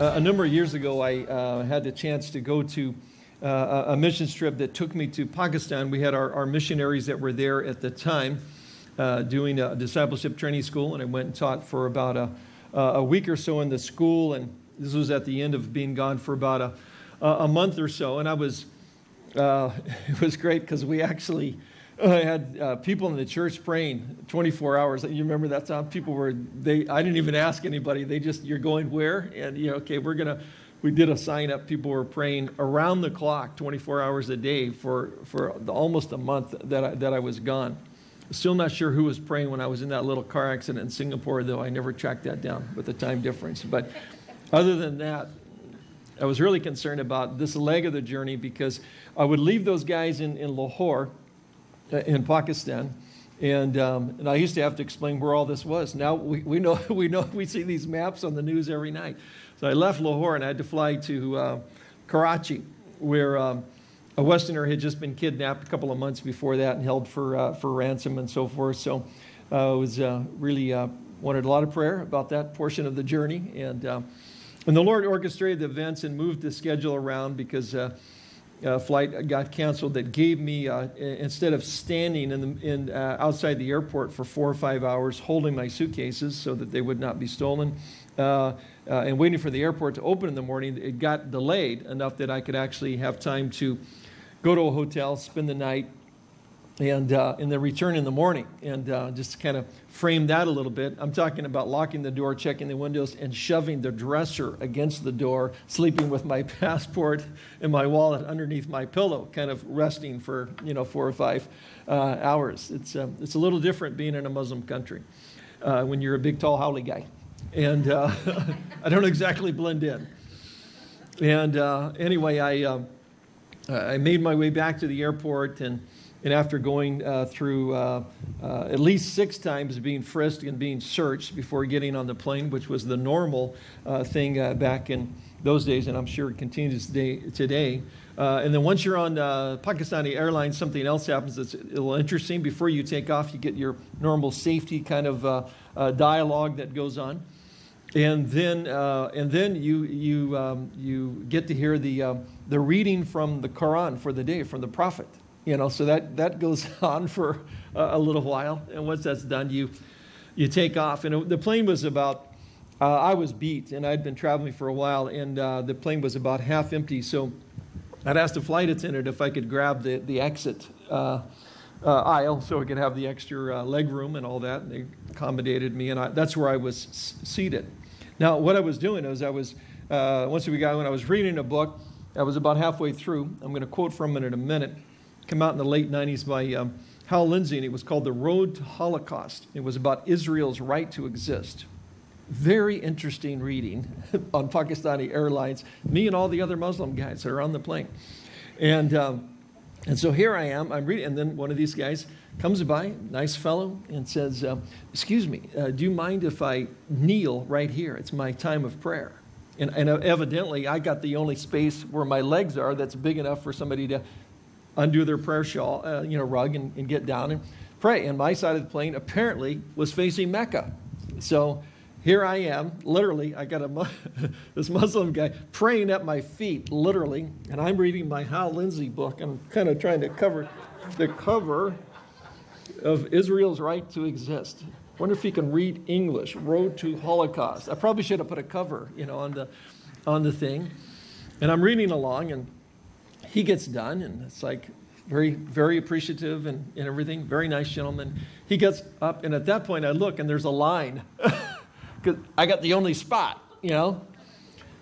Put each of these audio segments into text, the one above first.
Uh, a number of years ago, I uh, had the chance to go to uh, a mission trip that took me to Pakistan. We had our, our missionaries that were there at the time uh, doing a discipleship training school, and I went and taught for about a, a week or so in the school. And this was at the end of being gone for about a, a month or so. And I was, uh, it was great because we actually I had uh, people in the church praying 24 hours. You remember that time? People were, they, I didn't even ask anybody. They just, you're going where? And, you know, okay, we're to, we did a sign up. People were praying around the clock, 24 hours a day for, for the, almost a month that I, that I was gone. Still not sure who was praying when I was in that little car accident in Singapore, though I never tracked that down with the time difference. But other than that, I was really concerned about this leg of the journey because I would leave those guys in, in Lahore in Pakistan. And, um, and I used to have to explain where all this was. Now we, we, know, we know we see these maps on the news every night. So I left Lahore and I had to fly to uh, Karachi, where um, a Westerner had just been kidnapped a couple of months before that and held for, uh, for ransom and so forth. So uh, was uh, really uh, wanted a lot of prayer about that portion of the journey. And, and the Lord orchestrated the events and moved the schedule around because uh, flight got canceled that gave me, uh, instead of standing in the, in, uh, outside the airport for four or five hours holding my suitcases so that they would not be stolen, uh, uh, and waiting for the airport to open in the morning, it got delayed enough that I could actually have time to go to a hotel, spend the night, and, uh, and then return in the morning and uh, just kind of frame that a little bit. I'm talking about locking the door, checking the windows, and shoving the dresser against the door, sleeping with my passport and my wallet underneath my pillow, kind of resting for you know four or five uh, hours. It's, uh, it's a little different being in a Muslim country uh, when you're a big, tall, haole guy. And uh, I don't exactly blend in. And anyway, I, I made my way back to the airport and and after going uh, through uh, uh, at least six times being frisked and being searched before getting on the plane, which was the normal uh, thing uh, back in those days, and I'm sure it continues today. today. Uh, and then once you're on Pakistani Airlines, something else happens that's a little interesting. Before you take off, you get your normal safety kind of dialogue that goes on. And then, and then you, you, um, you get to hear the, the reading from the Quran for the day, from the Prophet. You know, so that, that goes on for a, a little while. And once that's done, you, you take off. And it, the plane was about, uh, I was beat and I'd been traveling for a while and uh, the plane was about half empty. So I'd asked the flight attendant if I could grab the, the exit uh, uh aisle so I could have the extra uh, leg room and all that. And they accommodated me and I, that's where I was seated. Now, what I was doing was I was, uh, once we got, when I was reading a book, I was about halfway through. I'm going to quote from it in a minute come out in the late 90s by um, Hal Lindsey, and it was called The Road to Holocaust. It was about Israel's right to exist. Very interesting reading on Pakistani Airlines, me and all the other Muslim guys that are on the plane. And, um, and so here I am, I'm reading, and then one of these guys comes by, nice fellow, and says, uh, excuse me, uh, do you mind if I kneel right here? It's my time of prayer. And, and evidently, I got the only space where my legs are that's big enough for somebody to undo their prayer shawl, uh, you know, rug and, and get down and pray. And my side of the plane apparently was facing Mecca. So here I am, literally, I got a, this Muslim guy praying at my feet, literally, and I'm reading my Hal Lindsey book. I'm kind of trying to cover the cover of Israel's right to exist. Wonder if he can read English, Road to Holocaust. I probably should have put a cover, you know, on the, on the thing. And I'm reading along, and he gets done, and it's like very, very appreciative and, and everything. Very nice gentleman. He gets up, and at that point, I look, and there's a line because I got the only spot, you know.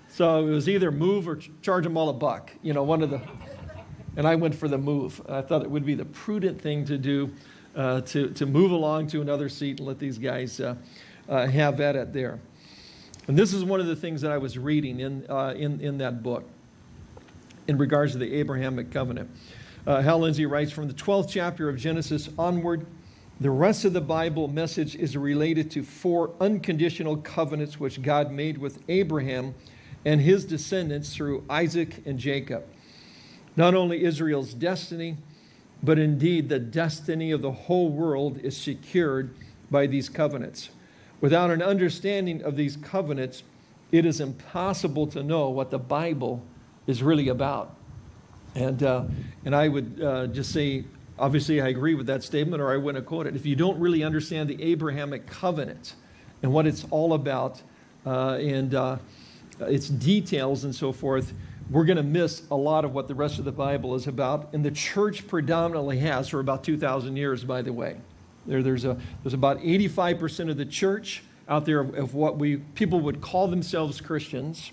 So it was either move or charge them all a buck, you know, one of the. And I went for the move. I thought it would be the prudent thing to do, uh, to to move along to another seat and let these guys uh, uh, have at it there. And this is one of the things that I was reading in uh, in in that book in regards to the Abrahamic covenant. Uh, Hal Lindsey writes from the 12th chapter of Genesis onward, the rest of the Bible message is related to four unconditional covenants which God made with Abraham and his descendants through Isaac and Jacob. Not only Israel's destiny, but indeed the destiny of the whole world is secured by these covenants. Without an understanding of these covenants, it is impossible to know what the Bible is really about. And, uh, and I would uh, just say, obviously, I agree with that statement, or I wouldn't quote it. If you don't really understand the Abrahamic covenant and what it's all about, uh, and uh, its details and so forth, we're going to miss a lot of what the rest of the Bible is about. And the church predominantly has for about 2,000 years, by the way. There, there's, a, there's about 85% of the church out there of, of, what we people would call themselves Christians.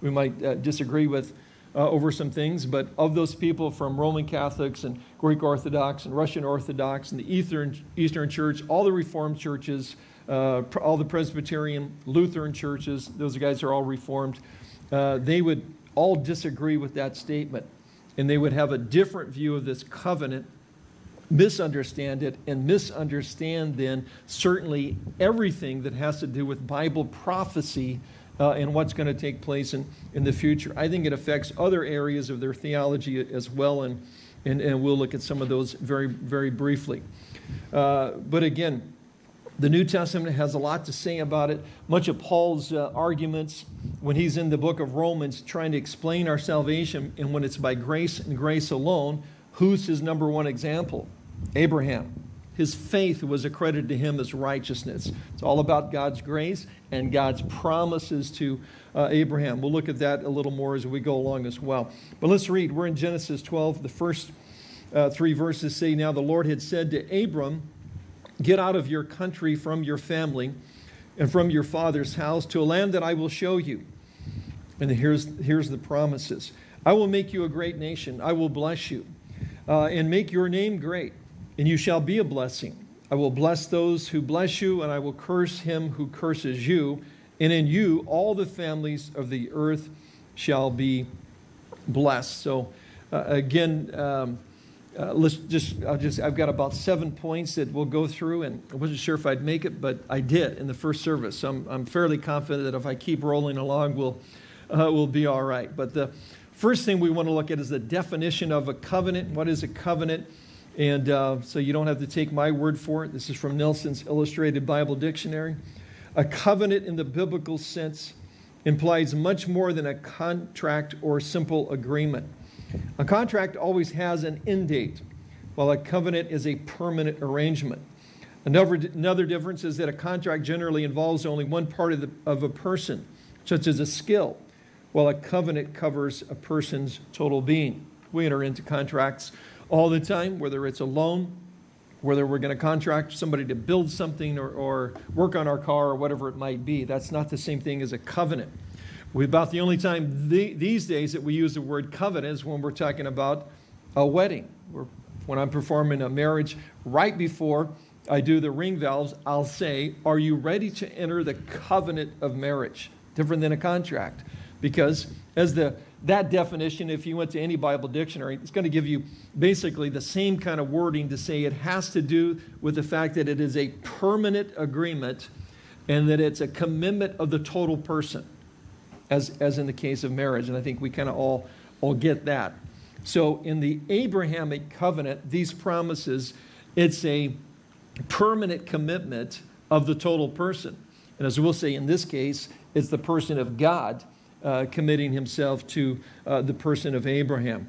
We might uh, disagree with uh, over some things, but of those people from Roman Catholics and Greek Orthodox and Russian Orthodox and the Eastern, Eastern Church, all the Reformed churches, uh, all the Presbyterian, Lutheran churches, those guys are all Reformed, uh, they would all disagree with that statement. And they would have a different view of this covenant, misunderstand it, and misunderstand then certainly everything that has to do with Bible prophecy uh, and what's going to take place in, in the future. I think it affects other areas of their theology as well, and, and, and we'll look at some of those very, very briefly. Uh, but again, the New Testament has a lot to say about it. Much of Paul's uh, arguments when he's in the book of Romans trying to explain our salvation and when it's by grace and grace alone, who's his number one example? Abraham. His faith was accredited to him as righteousness. It's all about God's grace and God's promises to uh, Abraham. We'll look at that a little more as we go along as well. But let's read. We're in Genesis 12. The first uh, three verses say, Now the Lord had said to Abram, Get out of your country from your family and from your father's house to a land that I will show you. And here's, here's the promises I will make you a great nation, I will bless you, uh, and make your name great, and you shall be a blessing. I will bless those who bless you, and I will curse him who curses you. And in you, all the families of the earth shall be blessed. So, uh, again, um, uh, let's just, I'll just, I've got about seven points that we'll go through, and I wasn't sure if I'd make it, but I did in the first service. So I'm, I'm fairly confident that if I keep rolling along, we'll, uh, we'll be all right. But the first thing we want to look at is the definition of a covenant. What is a covenant? And uh, so you don't have to take my word for it. This is from Nelson's Illustrated Bible Dictionary. A covenant in the biblical sense implies much more than a contract or simple agreement. A contract always has an end date, while a covenant is a permanent arrangement. Another, another difference is that a contract generally involves only one part of, the, of a person, such as a skill, while a covenant covers a person's total being. We enter into contracts all the time, whether it's a loan, whether we're going to contract somebody to build something or, or work on our car or whatever it might be. That's not the same thing as a covenant. We, about the only time the, these days that we use the word covenant is when we're talking about a wedding. We're, when I'm performing a marriage, right before I do the ring vows, I'll say, Are you ready to enter the covenant of marriage? Different than a contract. Because as the that definition, if you went to any Bible dictionary, it's going to give you basically the same kind of wording to say it has to do with the fact that it is a permanent agreement and that it's a commitment of the total person as, as in the case of marriage. And I think we kind of all, all get that. So in the Abrahamic covenant, these promises, it's a permanent commitment of the total person. And as we'll say in this case, it's the person of God uh, committing himself to uh, the person of Abraham.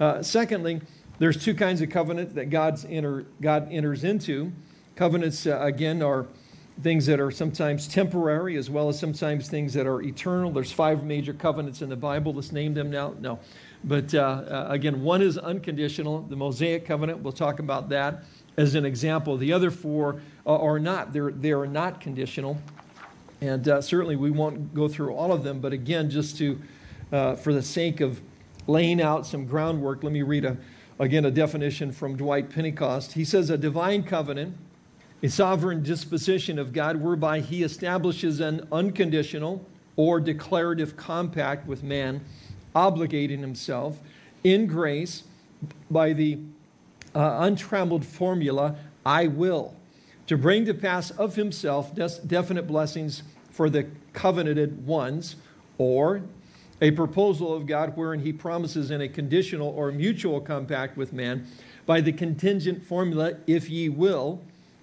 Uh, secondly, there's two kinds of covenant that God's enter, God enters into. Covenants, uh, again, are things that are sometimes temporary as well as sometimes things that are eternal. There's five major covenants in the Bible. Let's name them now. No. But uh, uh, again, one is unconditional, the Mosaic covenant. We'll talk about that as an example. The other four uh, are not. They're, they are not conditional. And uh, certainly we won't go through all of them. But again, just to, uh, for the sake of laying out some groundwork, let me read a, again a definition from Dwight Pentecost. He says, a divine covenant a sovereign disposition of God whereby he establishes an unconditional or declarative compact with man, obligating himself in grace by the uh, untrammeled formula, I will, to bring to pass of himself definite blessings for the covenanted ones, or a proposal of God wherein he promises in a conditional or mutual compact with man by the contingent formula, if ye will,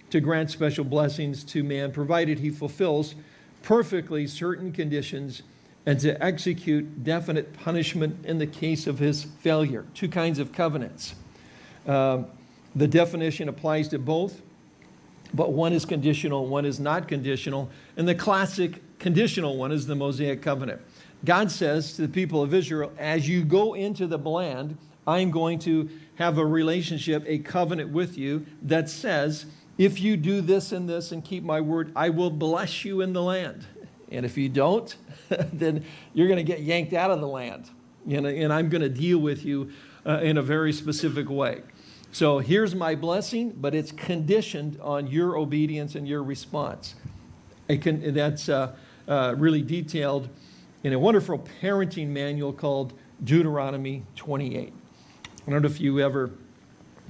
to grant special blessings to man, provided he fulfills perfectly certain conditions and to execute definite punishment in the case of his failure. Two kinds of covenants. Um, the definition applies to both, but one is conditional, one is not conditional. And the classic conditional one is the Mosaic covenant. God says to the people of Israel, as you go into the land, I'm going to have a relationship, a covenant with you that says, if you do this and this and keep my word, I will bless you in the land. And if you don't, then you're going to get yanked out of the land. And, I'm going to deal with you uh, in a very specific way. So here's my blessing, but it's conditioned on your obedience and your response. Can, that's uh, uh, really detailed in a wonderful parenting manual called Deuteronomy 28. I don't know if you ever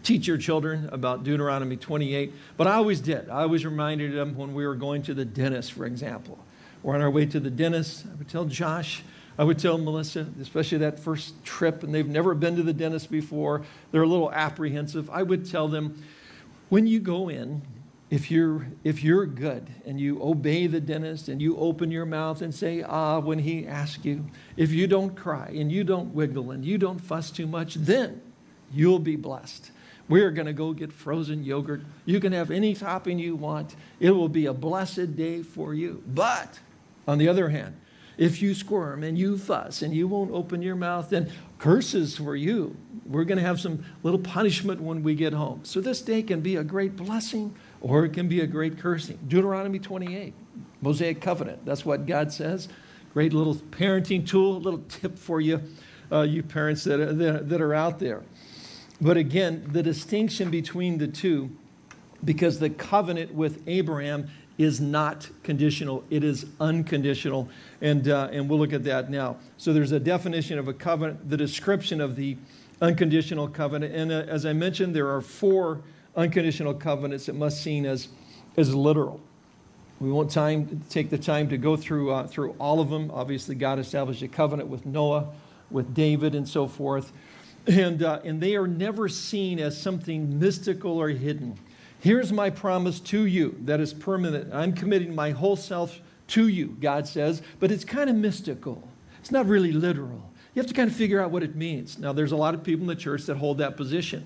teach your children about Deuteronomy 28, but I always did. I always reminded them when we were going to the dentist, for example. We're on our way to the dentist. I would tell Josh, I would tell Melissa, especially that first trip, and they've never been to the dentist before. They're a little apprehensive. I would tell them, when you go in, if you're, if you're good and you obey the dentist and you open your mouth and say, ah, when he asks you, if you don't cry and you don't wiggle and you don't fuss too much, then you'll be blessed. We're going to go get frozen yogurt. You can have any topping you want. It will be a blessed day for you. But on the other hand, if you squirm and you fuss and you won't open your mouth, then curses for you. We're going to have some little punishment when we get home. So this day can be a great blessing or it can be a great cursing. Deuteronomy 28, Mosaic covenant. That's what God says. Great little parenting tool, a little tip for you, uh, you parents that are, that are out there. But again, the distinction between the two, because the covenant with Abraham is not conditional, it is unconditional. And, uh, and we'll look at that now. So there's a definition of a covenant, the description of the unconditional covenant. And uh, as I mentioned, there are four unconditional covenants that must seen as, as literal. We won't time, take the time to go through, uh, through all of them. Obviously, God established a covenant with Noah, with David, and so forth. And, uh, and they are never seen as something mystical or hidden. Here's my promise to you that is permanent. I'm committing my whole self to you, God says, but it's kind of mystical. It's not really literal. You have to kind of figure out what it means. Now, there's a lot of people in the church that hold that position.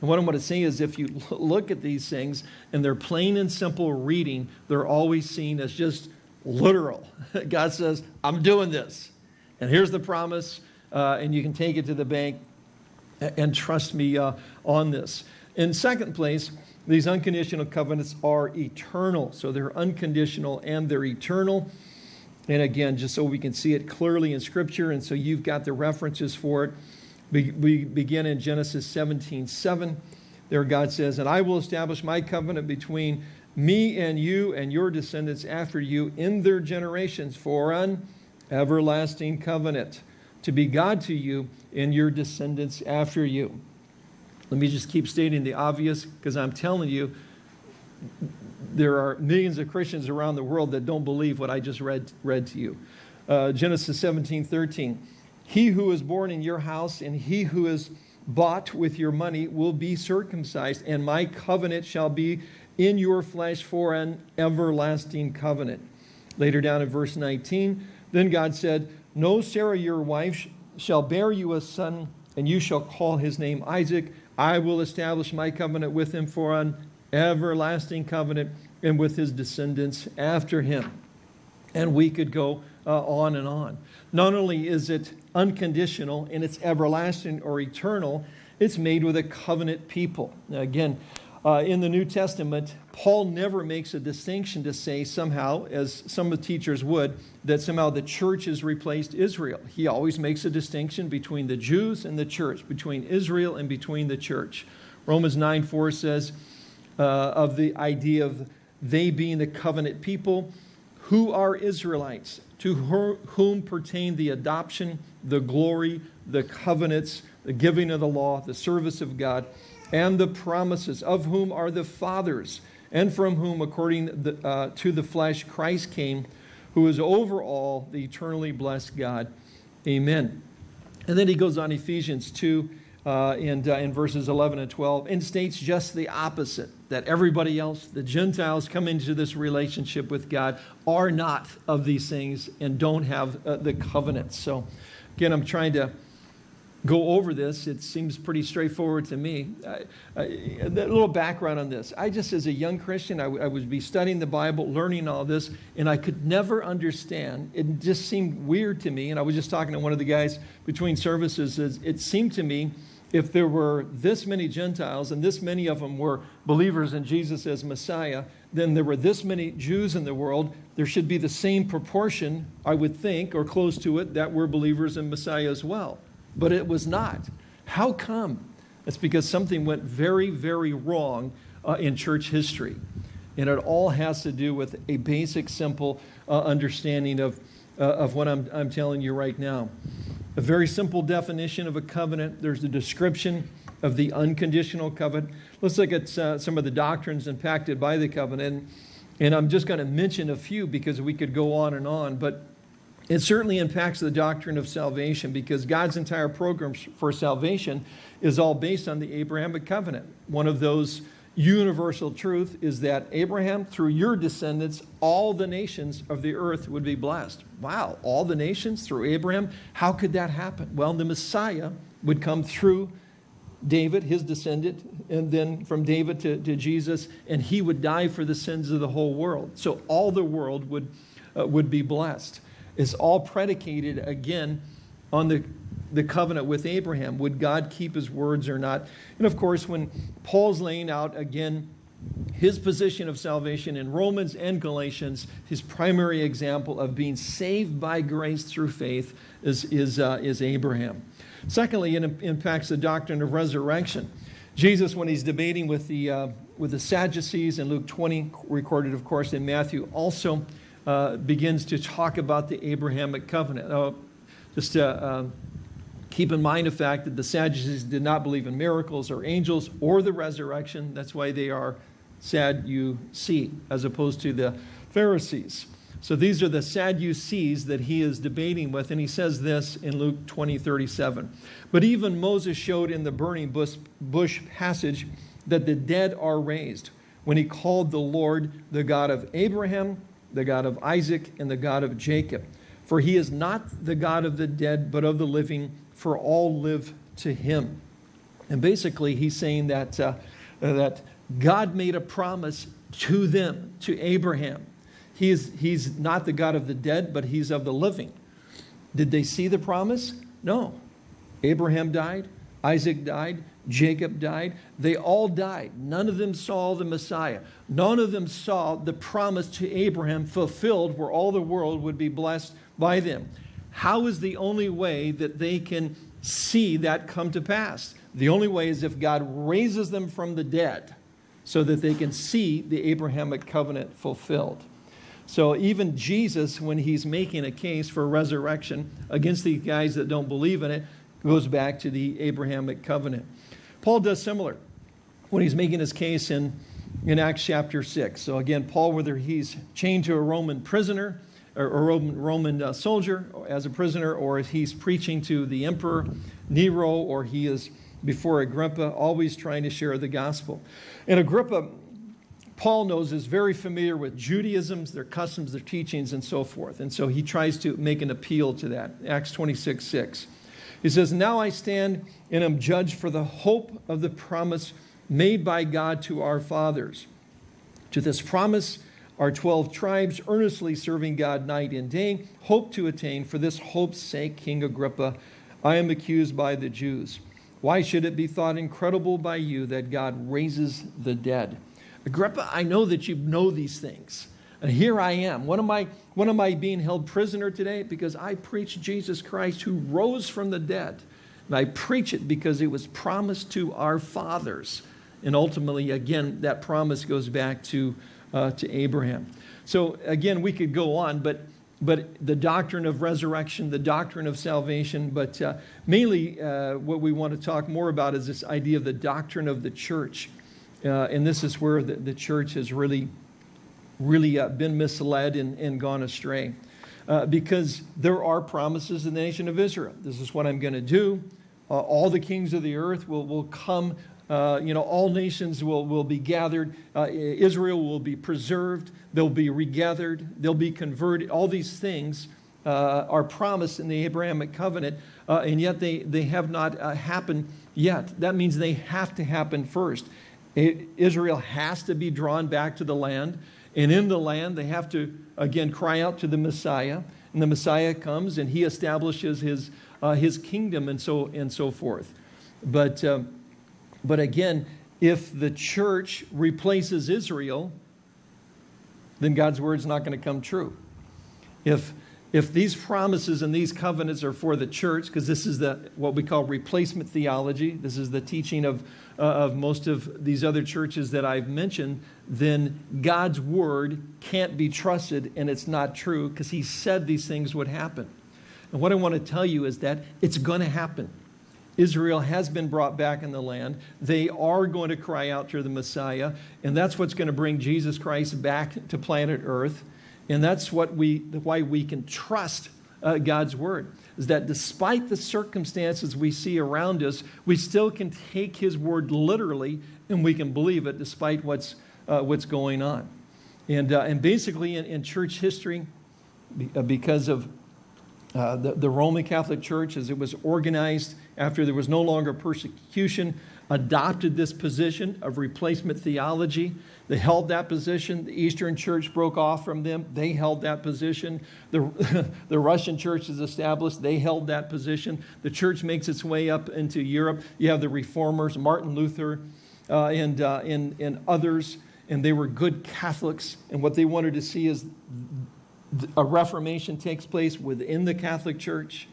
And what I'm going to say is if you look at these things and they're plain and simple reading, they're always seen as just literal. God says, I'm doing this. And here's the promise, uh, and you can take it to the bank and trust me uh, on this. In second place, these unconditional covenants are eternal. So they're unconditional and they're eternal. And again, just so we can see it clearly in Scripture, and so you've got the references for it. We, begin in Genesis 17 7. There, God says, And I will establish my covenant between me and you and your descendants after you in their generations for an everlasting covenant to be God to you and your descendants after you. Let me just keep stating the obvious because I'm telling you, there are millions of Christians around the world that don't believe what I just read, read to you. Uh, Genesis 17, 13. He who is born in your house and he who is bought with your money will be circumcised, and my covenant shall be in your flesh for an everlasting covenant. Later down in verse 19, then God said, No, Sarah, your wife, shall bear you a son, and you shall call his name Isaac. I will establish my covenant with him for an everlasting covenant and with his descendants after him. And we could go uh, on and on. Not only is it unconditional and it's everlasting or eternal, it's made with a covenant people. Now again, uh, in the New Testament, Paul never makes a distinction to say somehow, as some of the teachers would, that somehow the church has replaced Israel. He always makes a distinction between the Jews and the church, between Israel and between the church. Romans 9 4 says uh, of the idea of they being the covenant people, who are Israelites, to whom pertain the adoption, the glory, the covenants, the giving of the law, the service of God and the promises, of whom are the fathers, and from whom, according the, uh, to the flesh, Christ came, who is over all the eternally blessed God. Amen. And then he goes on Ephesians 2 uh, and, uh, in verses 11 and 12 and states just the opposite. that everybody else, the Gentiles come into this relationship with God, are not of these things and don't have uh, the covenant. So again, I'm trying to go over this. It seems pretty straightforward to me. I, I, a little background on this. I just, as a young Christian, I, I would be studying the Bible, learning all this, and I could never understand. It just seemed weird to me. And I was just talking to one of the guys between services. It seemed to me if there were this many Gentiles and this many of them were believers in Jesus as Messiah, then there were this many Jews in the world. There should be the same proportion, I would think, or close to it, that were believers in Messiah as well but it was not. How come? It's because something went very, very wrong uh, in church history. And it all has to do with a basic, simple uh, understanding of, uh, of what I'm, I'm telling you right now. A very simple definition of a covenant. There's a description of the unconditional covenant. Let's look at uh, some of the doctrines impacted by the covenant. And I'm just going to mention a few because we could go on and on. But it certainly impacts the doctrine of salvation because God's entire program for salvation is all based on the Abrahamic covenant. One of those universal truth is that Abraham, through your descendants, all the nations of the earth would be blessed. Wow, all the nations through Abraham? How could that happen? Well, the Messiah would come through David, his descendant, and then from David to, to Jesus, and he would die for the sins of the whole world. So all the world would, uh, would be blessed is all predicated again on the, the covenant with Abraham. Would God keep his words or not? And of course, when Paul's laying out again his position of salvation in Romans and Galatians, his primary example of being saved by grace through faith is, is, uh, is Abraham. Secondly, it impacts the doctrine of resurrection. Jesus, when he's debating with the, uh, with the Sadducees in Luke 20, recorded, of course, in Matthew, also uh, begins to talk about the Abrahamic covenant. Just to uh, keep in mind the fact that the Sadducees did not believe in miracles or angels or the resurrection. That's why they are Sadducee as opposed to the Pharisees. So these are the Sadducees that he is debating with, and he says this in Luke 20, 37. But even Moses showed in the burning bush, bush passage that the dead are raised when he called the Lord the God of Abraham, the God of Isaac, and the God of Jacob. For he is not the God of the dead, but of the living, for all live to him. And basically, he's saying that, uh, that God made a promise to them, to Abraham. He is, he's not the God of the dead, but he's of the living. Did they see the promise? No. Abraham died, Isaac died, Jacob died. They all died. None of them saw the Messiah. None of them saw the promise to Abraham fulfilled where all the world would be blessed by them. How is the only way that they can see that come to pass? The only way is if God raises them from the dead so that they can see the Abrahamic covenant fulfilled. So even Jesus, when he's making a case for resurrection against the guys that don't believe in it, goes back to the Abrahamic covenant. Paul does similar when he's making his case in, in Acts chapter 6. So again, Paul, whether he's chained to a Roman prisoner or a Roman, Roman uh, soldier as a prisoner, or he's preaching to the emperor Nero, or he is before Agrippa, always trying to share the gospel. And Agrippa, Paul knows, is very familiar with Judaism's, their customs, their teachings, and so forth. And so he tries to make an appeal to that. Acts 26, 6. He says, Now I stand and am judged for the hope of the promise made by God to our fathers. To this promise, our 12 tribes, earnestly serving God night and day, hope to attain. For this hope's sake, King Agrippa, I am accused by the Jews. Why should it be thought incredible by you that God raises the dead? Agrippa, I know that you know these things. And here I am. What am I, what am I being held prisoner today? Because I preach Jesus Christ who rose from the dead. And I preach it because it was promised to our fathers. And ultimately, again, that promise goes back to, uh, to Abraham. So again, we could go on, but, but the doctrine of resurrection, the doctrine of salvation, but uh, mainly uh, what we want to talk more about is this idea of the doctrine of the church. Uh, and this is where the, the church has really really uh, been misled and, and gone astray. Uh, because there are promises in the nation of Israel. This is what I'm going to do. Uh, all the kings of the earth will, will come uh, you know, all nations will, will be gathered. Uh, Israel will be preserved. They'll be regathered. They'll be converted. All these things uh, are promised in the Abrahamic covenant, uh, and yet they, they have not happened yet. That means they have to happen first. It, Israel has to be drawn back to the land, and in the land they have to, again, cry out to the Messiah, and the Messiah comes and he establishes his, uh, his kingdom and so, and so forth. But, um, but again, if the church replaces Israel, then God's word is not going to come true. If, if these promises and these covenants are for the church, because this is the, what we call replacement theology, this is the teaching of, uh, of most of these other churches that I've mentioned, then God's word can't be trusted and it's not true because he said these things would happen. And what I want to tell you is that it's going to happen. Israel has been brought back in the land. They are going to cry out to the Messiah, and that's what's going to bring Jesus Christ back to planet Earth. And that's what we, why we can trust uh, God's word, is that despite the circumstances we see around us, we still can take his word literally and we can believe it despite what's, uh, what's going on. And, uh, and basically in, in church history, uh, because of uh, the, the Roman Catholic Church, as it was organized after there was no longer persecution, adopted this position of replacement theology. They held that position. The Eastern Church broke off from them. They held that position. The, the Russian Church is established. They held that position. The church makes its way up into Europe. You have the reformers, Martin Luther, uh, and, uh, and, and others, and they were good Catholics. And what they wanted to see is a reformation takes place within the Catholic Church.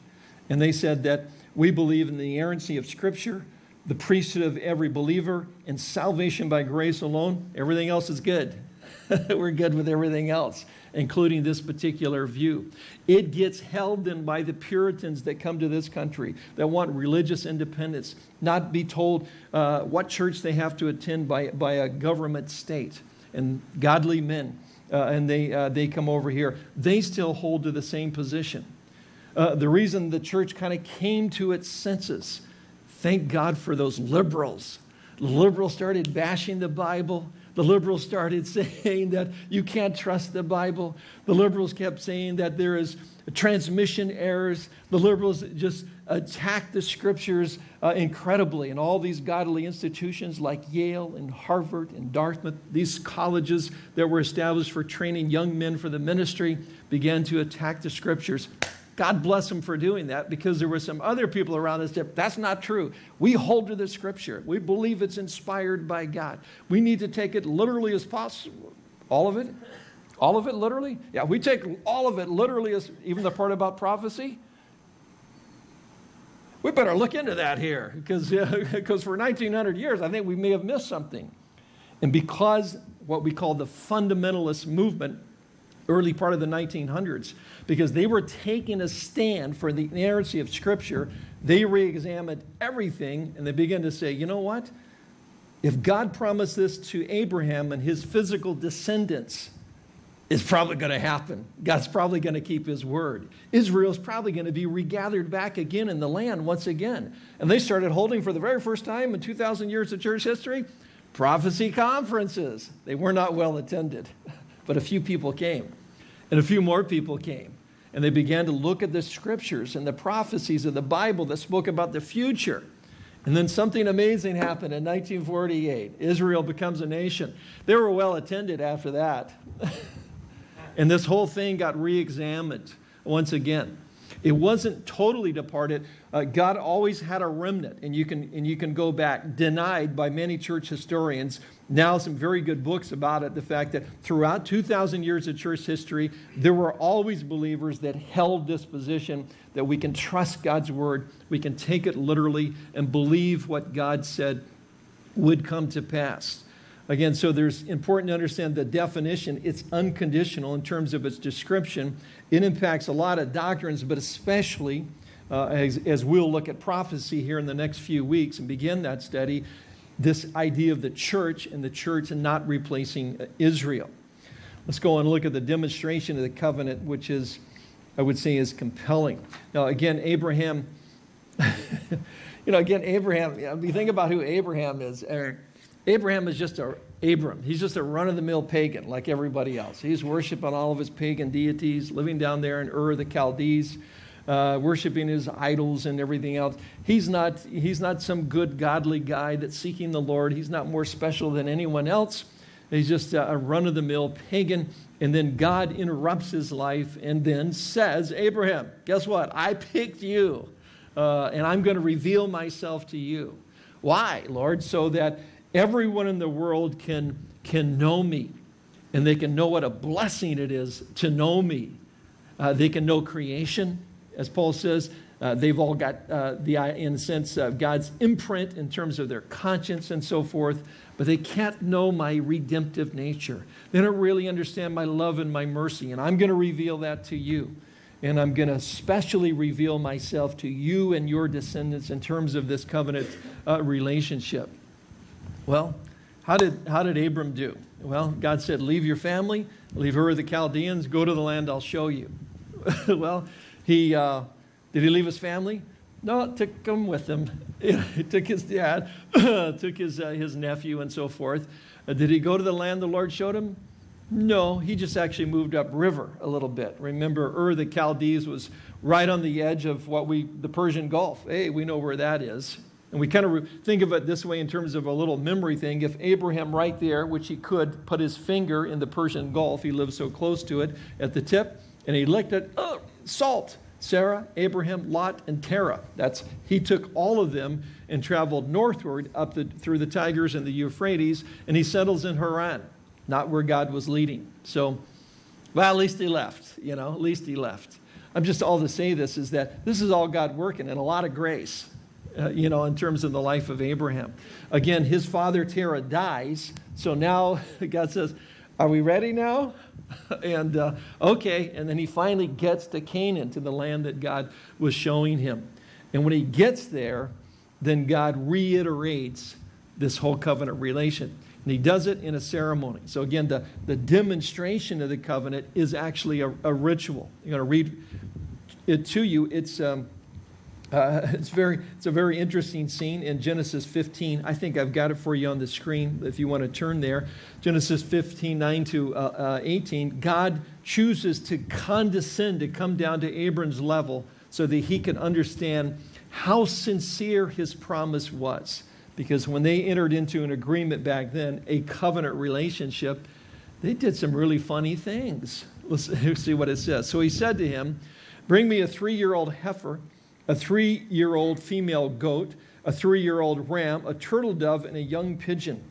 And they said that we believe in the inerrancy of Scripture, the priesthood of every believer, and salvation by grace alone. Everything else is good. We're good with everything else, including this particular view. It gets held in by the Puritans that come to this country that want religious independence, not be told uh, what church they have to attend by, by a government state and godly men. Uh, and they, uh, they come over here. They still hold to the same position. Uh, the reason the church kind of came to its senses, thank God for those liberals. Liberals started bashing the Bible. The liberals started saying that you can't trust the Bible. The liberals kept saying that there is transmission errors. The liberals just attacked the scriptures uh, incredibly. And all these godly institutions like Yale and Harvard and Dartmouth, these colleges that were established for training young men for the ministry, began to attack the scriptures. God bless them for doing that because there were some other people around us that that's not true. We hold to the scripture. We believe it's inspired by God. We need to take it literally as possible. All of it? All of it literally? Yeah, we take all of it literally as even the part about prophecy. We better look into that here because because for 1900 years I think we may have missed something. And because what we call the fundamentalist movement early part of the 1900s because they were taking a stand for the inerrancy of Scripture. They re-examined everything and they began to say, you know what? If God promised this to Abraham and his physical descendants, it's probably going to happen. God's probably going to keep his word. Israel's probably going to be regathered back again in the land once again. And they started holding for the very first time in 2,000 years of church history prophecy conferences. They were not well attended. But a few people came, and a few more people came. And they began to look at the scriptures and the prophecies of the Bible that spoke about the future. And then something amazing happened in 1948. Israel becomes a nation. They were well attended after that. and this whole thing got re examined once again. It wasn't totally departed. Uh, God always had a remnant, and you, can, and you can go back, denied by many church historians. Now, some very good books about it. The fact that throughout 2,000 years of church history, there were always believers that held this position that we can trust God's word, we can take it literally, and believe what God said would come to pass. Again, so there's important to understand the definition. It's unconditional in terms of its description. It impacts a lot of doctrines, but especially uh, as, as we'll look at prophecy here in the next few weeks and begin that study, this idea of the church and the church and not replacing Israel. Let's go and look at the demonstration of the covenant, which is, I would say, is compelling. Now, again, Abraham, you know, again, Abraham, you, know, you think about who Abraham is. Abraham is just a Abram. He's just a run of the mill pagan like everybody else. He's worshiping all of his pagan deities, living down there in Ur the Chaldees, uh, worshiping his idols and everything else. He's not, he's not some good, godly guy that's seeking the Lord. He's not more special than anyone else. He's just a run of the mill pagan. And then God interrupts his life and then says, Abraham, guess what? I picked you, uh, and I'm going to reveal myself to you. Why, Lord? So that everyone in the world can, can know me, and they can know what a blessing it is to know me. Uh, they can know creation, as Paul says. Uh, they've all got uh, the, in a sense, of God's imprint in terms of their conscience and so forth but they can't know my redemptive nature. They don't really understand my love and my mercy, and I'm going to reveal that to you. And I'm going to specially reveal myself to you and your descendants in terms of this covenant uh, relationship. Well, how did, how did Abram do? Well, God said, Leave your family, leave Ur the Chaldeans, go to the land I'll show you. well, he, uh, did he leave his family? No, took him with him. He took his dad, took his, uh, his nephew, and so forth. Uh, did he go to the land the Lord showed him? No, he just actually moved up river a little bit. Remember, Ur the Chaldees was right on the edge of what we, the Persian Gulf. Hey, we know where that is. And we kind of think of it this way in terms of a little memory thing. If Abraham, right there, which he could, put his finger in the Persian Gulf, he lived so close to it at the tip, and he licked it, oh, salt. Sarah, Abraham, Lot, and Terah. That's, he took all of them and traveled northward up the, through the Tigris and the Euphrates, and he settles in Haran, not where God was leading. So, well, at least he left, you know, at least he left. I'm just all to say this is that this is all God working and a lot of grace, uh, you know, in terms of the life of Abraham. Again, his father Terah dies, so now God says, Are we ready now? and uh, okay, and then he finally gets to Canaan, to the land that God was showing him. And when he gets there, then God reiterates this whole covenant relation. And he does it in a ceremony. So again, the, the demonstration of the covenant is actually a, a ritual. I'm going to read it to you. It's um, uh, it's, very, it's a very interesting scene in Genesis 15. I think I've got it for you on the screen if you want to turn there. Genesis 15, 9 to uh, uh, 18. God chooses to condescend, to come down to Abram's level so that he can understand how sincere his promise was. Because when they entered into an agreement back then, a covenant relationship, they did some really funny things. Let's see what it says. So he said to him, Bring me a three year old heifer a three year old female goat, a three year old ram, a turtle dove, and a young pigeon.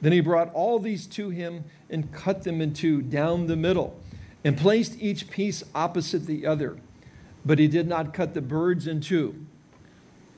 Then he brought all these to him and cut them in two down the middle and placed each piece opposite the other. But he did not cut the birds in two.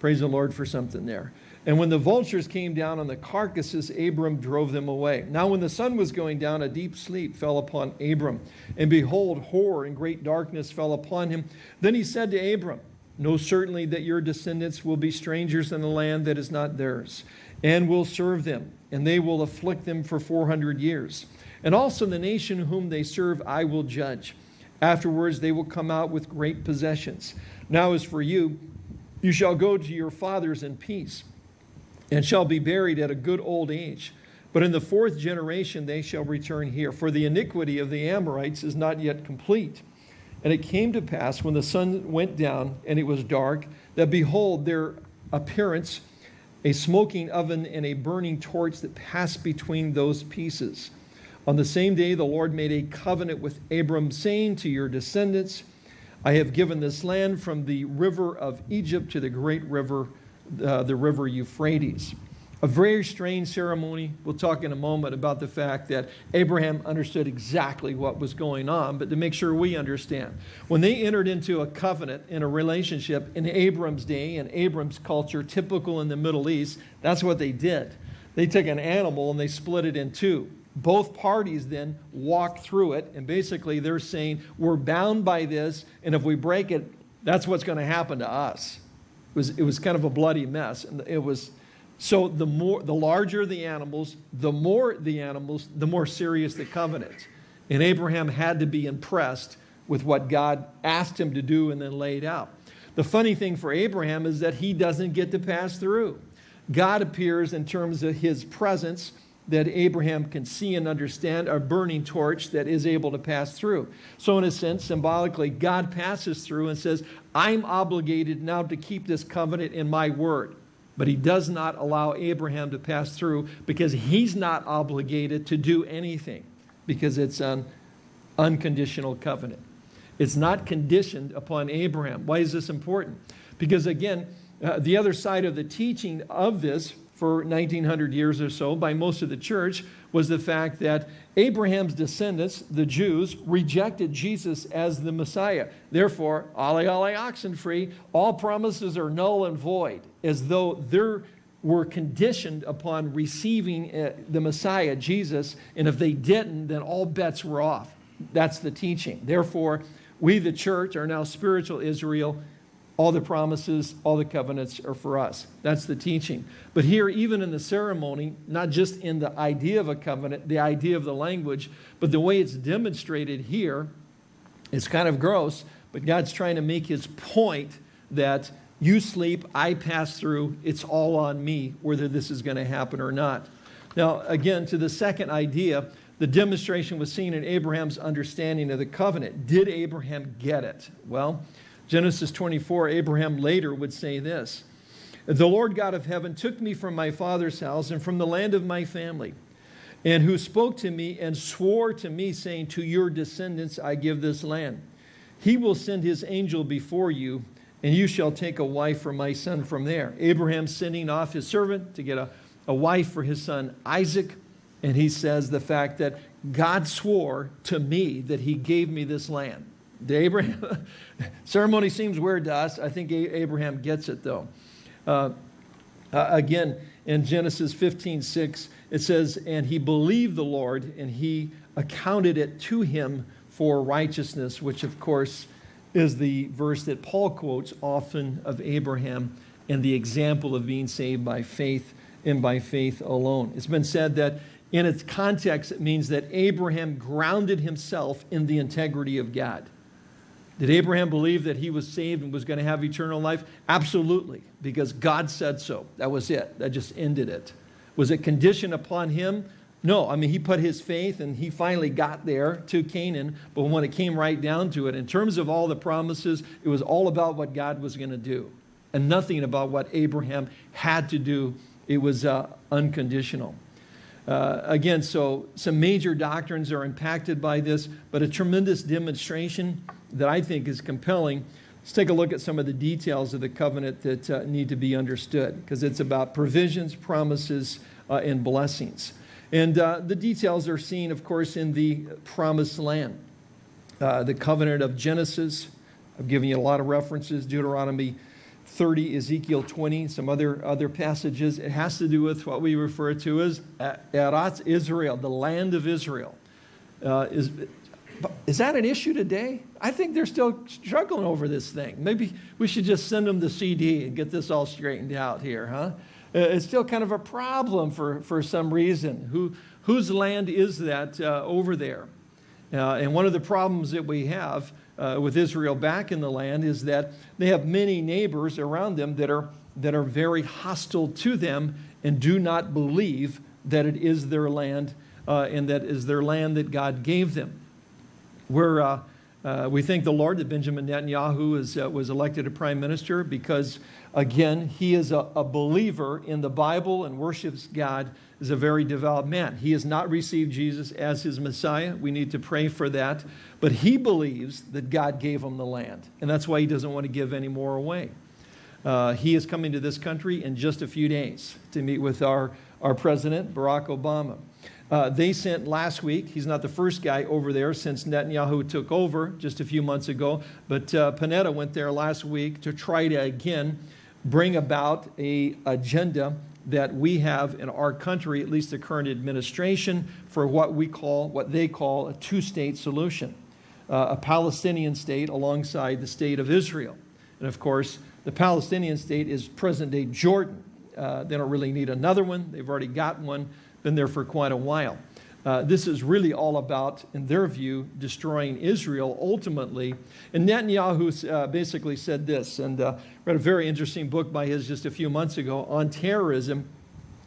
Praise the Lord for something there. And when the vultures came down on the carcasses, Abram drove them away. Now, when the sun was going down, a deep sleep fell upon Abram. And behold, horror and great darkness fell upon him. Then he said to Abram, Know certainly that your descendants will be strangers in a land that is not theirs, and will serve them, and they will afflict them for 400 years. And also the nation whom they serve I will judge. Afterwards they will come out with great possessions. Now as for you, you shall go to your fathers in peace, and shall be buried at a good old age. But in the fourth generation they shall return here, for the iniquity of the Amorites is not yet complete. And it came to pass when the sun went down and it was dark, that behold, their appearance, a smoking oven and a burning torch that passed between those pieces. On the same day, the Lord made a covenant with Abram, saying to your descendants, I have given this land from the river of Egypt to the great river, uh, the river Euphrates a very strange ceremony. We'll talk in a moment about the fact that Abraham understood exactly what was going on, but to make sure we understand. When they entered into a covenant in a relationship in Abram's day and Abram's culture, typical in the Middle East, that's what they did. They took an animal and they split it in two. Both parties then walk through it, and basically they're saying, We're bound by this, and if we break it, that's what's going to happen to us. It was, it was kind of a bloody mess. And it was so the more, the larger the animals, the more the animals, the more serious the covenant. And Abraham had to be impressed with what God asked him to do and then laid out. The funny thing for Abraham is that he doesn't get to pass through. God appears in terms of his presence that Abraham can see and understand, a burning torch that is able to pass through. So, in a sense, symbolically, God passes through and says, I'm obligated now to keep this covenant in my word. But he does not allow Abraham to pass through because he's not obligated to do anything because it's an unconditional covenant. It's not conditioned upon Abraham. Why is this important? Because again, uh, the other side of the teaching of this for 1900 years or so by most of the church was the fact that Abraham's descendants, the Jews, rejected Jesus as the Messiah. Therefore, ale ale oxen free, all promises are null and void, as though they were conditioned upon receiving uh, the Messiah, Jesus, and if they didn't, then all bets were off. That's the teaching. Therefore, we, the church, are now spiritual Israel. All the promises, all the covenants are for us. That's the teaching. But here, even in the ceremony, not just in the idea of a covenant, the idea of the language, but the way it's demonstrated here, it's kind of gross, but God's trying to make his point that you sleep, I pass through, it's all on me, whether this is going to happen or not. Now, again, to the second idea, the demonstration was seen in Abraham's understanding of the covenant. Did Abraham get it? Well, Genesis 24, Abraham later would say this The Lord God of heaven took me from my father's house and from the land of my family, and who spoke to me and swore to me, saying, To your descendants I give this land. He will send his angel before you, and you shall take a wife for my son from there. Abraham sending off his servant to get a, a wife for his son Isaac. And he says the fact that God swore to me that he gave me this land. The Abraham ceremony seems weird to us. I think Abraham gets it though. Uh, uh, again, in Genesis 15, 6, it says, And he believed the Lord, and he accounted it to him for righteousness, which of course is the verse that Paul quotes often of Abraham and the example of being saved by faith and by faith alone. It's been said that in its context, it means that Abraham grounded himself in the integrity of God. Did Abraham believe that he was saved and was going to have eternal life? Absolutely, because God said so. That was it. That just ended it. Was it conditioned upon him? No. I mean, he put his faith and he finally got there to Canaan. But when it came right down to it, in terms of all the promises, it was all about what God was going to do and nothing about what Abraham had to do. It was uh, unconditional. Uh, again, so some major doctrines are impacted by this, but a tremendous demonstration that I think is compelling. Let's take a look at some of the details of the covenant that uh, need to be understood, because it's about provisions, promises, uh, and blessings. And uh, the details are seen, of course, in the promised land. Uh, the covenant of Genesis, I've given you a lot of references, Deuteronomy 30, Ezekiel 20, some other, other passages. It has to do with what we refer to as Eretz Israel, the land of Israel. Uh, is, is that an issue today? I think they're still struggling over this thing. Maybe we should just send them the CD and get this all straightened out here, huh? Uh, it's still kind of a problem for, for some reason. Who, whose land is that uh, over there? Uh, and one of the problems that we have uh, with Israel back in the land is that they have many neighbors around them that are, that are very hostile to them and do not believe that it is their land uh, and that is their land that God gave them. We're, uh, uh, we thank the Lord that Benjamin Netanyahu is, uh, was elected a prime minister because, again, he is a, a believer in the Bible and worships God is a very devout man. He has not received Jesus as his Messiah. We need to pray for that. But he believes that God gave him the land, and that's why he doesn't want to give any more away. Uh, he is coming to this country in just a few days to meet with our, our president, Barack Obama. Uh, they sent last week, he's not the first guy over there since Netanyahu took over just a few months ago, but uh, Panetta went there last week to try to again bring about a agenda that we have in our country, at least the current administration, for what we call, what they call a two-state solution, uh, a Palestinian state alongside the state of Israel. And of course, the Palestinian state is present-day Jordan. Uh, they don't really need another one. They've already got one, been there for quite a while. Uh, this is really all about, in their view, destroying Israel ultimately. And Netanyahu uh, basically said this, and uh, read a very interesting book by his just a few months ago on terrorism.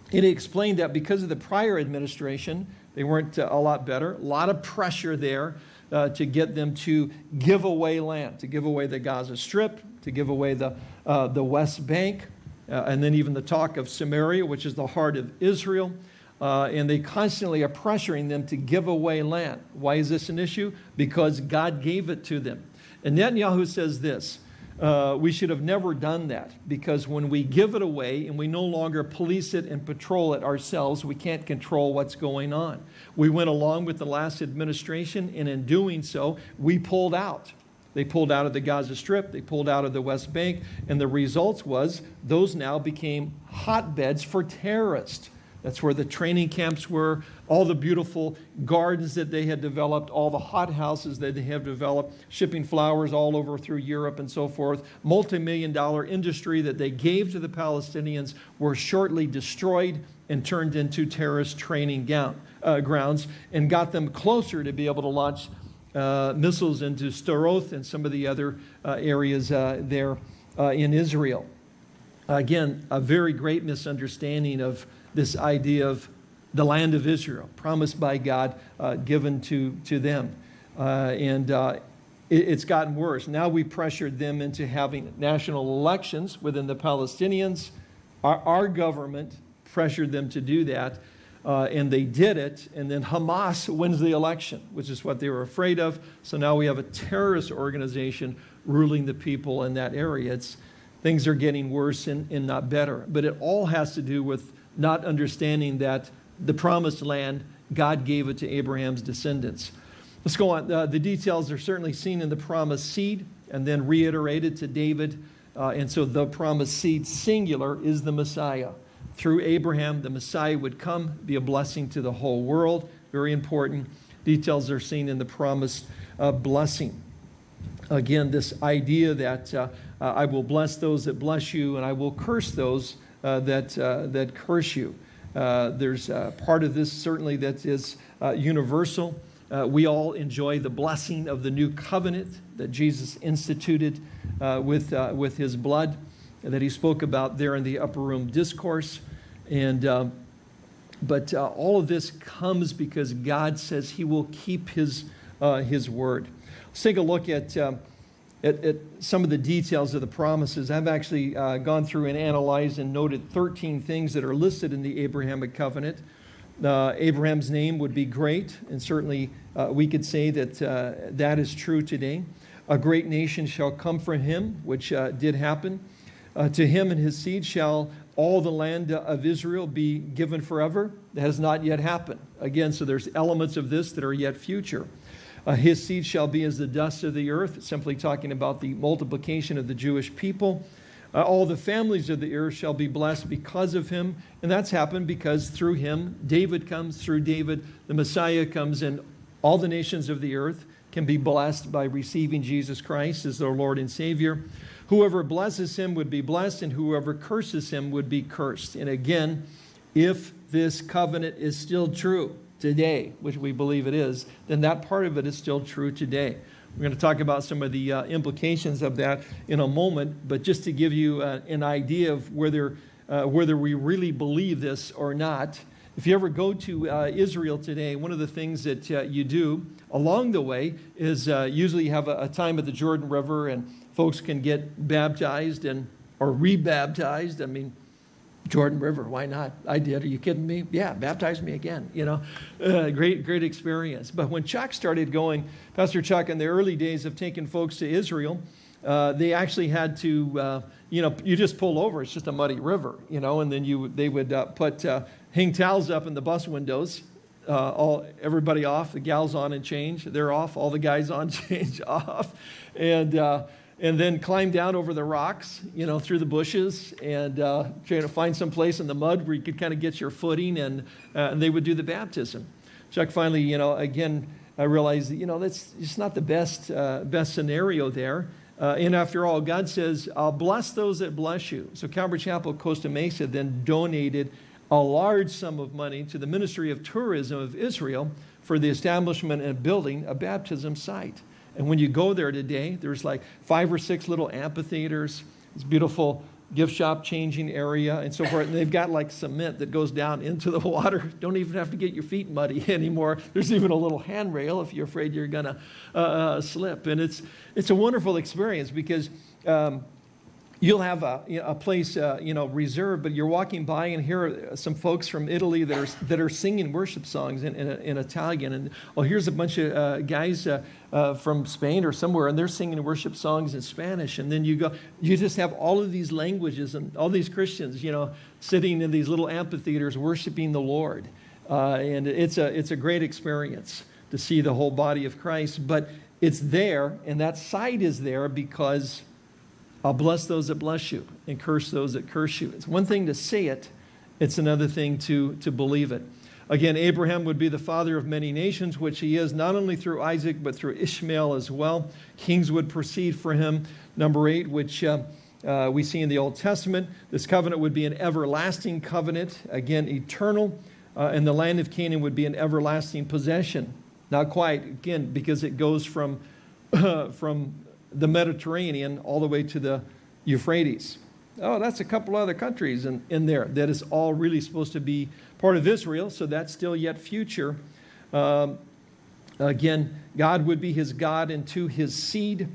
He explained that because of the prior administration, they weren't uh, a lot better, a lot of pressure there uh, to get them to give away land, to give away the Gaza Strip, to give away the, uh, the West Bank, and then even the talk of Samaria, which is the heart of Israel. Uh, and they constantly are pressuring them to give away land. Why is this an issue? Because God gave it to them. And Netanyahu says this uh, we should have never done that because when we give it away and we no longer police it and patrol it ourselves, we can't control what's going on. We went along with the last administration, and in doing so, we pulled out. They pulled out of the Gaza Strip, they pulled out of the West Bank, and the results was those now became hotbeds for terrorists. That's where the training camps were, all the beautiful gardens that they had developed, all the hothouses that they have developed, shipping flowers all over through Europe and so forth. Multi-million dollar industry that they gave to the Palestinians were shortly destroyed and turned into terrorist training gown, uh, grounds and got them closer to be able to launch uh, missiles into Sderot and some of the other uh, areas uh, there uh, in Israel. Again, a very great misunderstanding of this idea of the land of Israel, promised by God, uh, given to, to them. Uh, and uh, it, it's gotten worse. Now we pressured them into having national elections within the Palestinians. Our, our government pressured them to do that, uh, and they did it. And then Hamas wins the election, which is what they were afraid of. So now we have a terrorist organization ruling the people in that area. It's, things are getting worse and, and not better. But it all has to do with not understanding that the promised land, God gave it to Abraham's descendants. Let's go on. Uh, the details are certainly seen in the promised seed and then reiterated to David. Uh, and so the promised seed, singular, is the Messiah. Through Abraham, the Messiah would come, be a blessing to the whole world. Very important. Details are seen in the promised uh, blessing. Again, this idea that uh, uh, I will bless those that bless you and I will curse those that, uh, that curse you. Uh, there's part of this certainly that is universal. we all enjoy the blessing of the new covenant that Jesus instituted with, with his blood that he spoke about there in the upper room discourse. And, but uh, all of this comes because God says he will keep his, uh, his word. Let's take a look at um, at, at, some of the details of the promises. I've actually uh, gone through and analyzed and noted 13 things that are listed in the Abrahamic covenant. Uh, Abraham's name would be great, and certainly uh, we could say that uh, that is true today. A great nation shall come from him, which uh, did happen. Uh, to him and his seed shall all the land of Israel be given forever. That has not yet happened. Again, so there's elements of this that are yet future. Uh, his seed shall be as the dust of the earth, simply talking about the multiplication of the Jewish people. Uh, all the families of the earth shall be blessed because of him. And that's happened because through him, David comes, through David, the Messiah comes, and all the nations of the earth can be blessed by receiving Jesus Christ as their Lord and Savior. Whoever blesses him would be blessed, and whoever curses him would be cursed. And again, if this covenant is still true, today, which we believe it is, then that part of it is still true today. We're going to talk about some of the uh, implications of that in a moment, but just to give you uh, an idea of whether, uh, whether we really believe this or not, if you ever go to uh, Israel today, one of the things that uh, you do along the way is uh, usually you have a, a time at the Jordan River and folks can get baptized and or rebaptized. I mean, Jordan River, why not? I did. Are you kidding me? Yeah, baptize me again. You know, uh, great, great experience. But when Chuck started going, Pastor Chuck, in the early days of taking folks to Israel, uh, they actually had to, uh, you know, you just pull over. It's just a muddy river, you know, and then you they would uh, put uh, hang towels up in the bus windows. Uh, all everybody off. The gals on and change. They're off. All the guys on change off, and and then climb down over the rocks, you know, through the bushes and uh, trying to find some place in the mud where you could kind of get your footing and, uh, and they would do the baptism. Chuck finally, you know, again, I realized that, you know, that's just not the best, uh, best scenario there. Uh, and after all, God says, I'll bless those that bless you. So Calvary Chapel Costa Mesa then donated a large sum of money to the Ministry of Tourism of Israel for the establishment and building a baptism site. And when you go there today, there's like five or six little amphitheaters, this beautiful gift shop changing area and so forth. And they've got like cement that goes down into the water. Don't even have to get your feet muddy anymore. There's even a little handrail if you're afraid you're going to uh, uh, slip. And it's, it's a wonderful experience because um, you'll have a, a place uh, you know reserved, but you're walking by and here are some folks from Italy that are that are singing worship songs in, in, in Italian, and oh, here's a bunch of uh, guys uh, uh, from Spain or somewhere, and they're singing worship songs in Spanish, and then you go, you just have all of these languages and all these Christians, you know, sitting in these little amphitheaters worshiping the Lord, uh, and it's a it's a great experience to see the whole body of Christ, but it's there, and that site is there because I'll bless those that bless you and curse those that curse you. It's one thing to say it, it's another thing to, to believe it. Again, Abraham would be the father of many nations, which he is, not only through Isaac, but through Ishmael as well. Kings would proceed for him. Number eight, which uh, uh, we see in the Old Testament, this covenant would be an everlasting covenant, again, eternal, uh, and the land of Canaan would be an everlasting possession. Not quite, again, because it goes from, from the Mediterranean all the way to the Euphrates. Oh, that's a couple other countries in, in there that is all really supposed to be part of Israel, so that's still yet future. Um, again, God would be his God, and to his seed,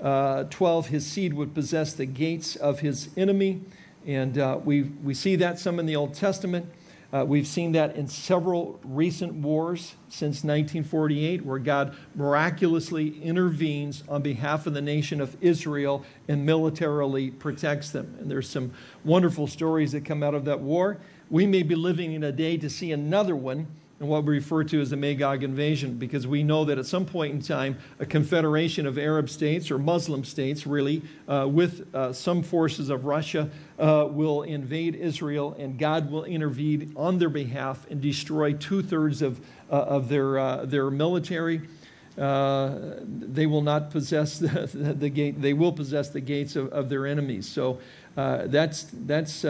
uh, 12, his seed would possess the gates of his enemy. And uh, we, we see that some in the Old Testament. Uh, we've seen that in several recent wars since 1948, where God miraculously intervenes on behalf of the nation of Israel and militarily protects them. And there's some wonderful stories that come out of that war. We may be living in a day to see another one and what we refer to as the Magog invasion, because we know that at some point in time, a confederation of Arab states or Muslim states, really, uh, with uh, some forces of Russia, uh, will invade Israel, and God will intervene on their behalf and destroy two thirds of, uh, of their, uh, their military. Uh, they will not possess the, the, the, gate, they will possess the gates of, of their enemies. So that's, that's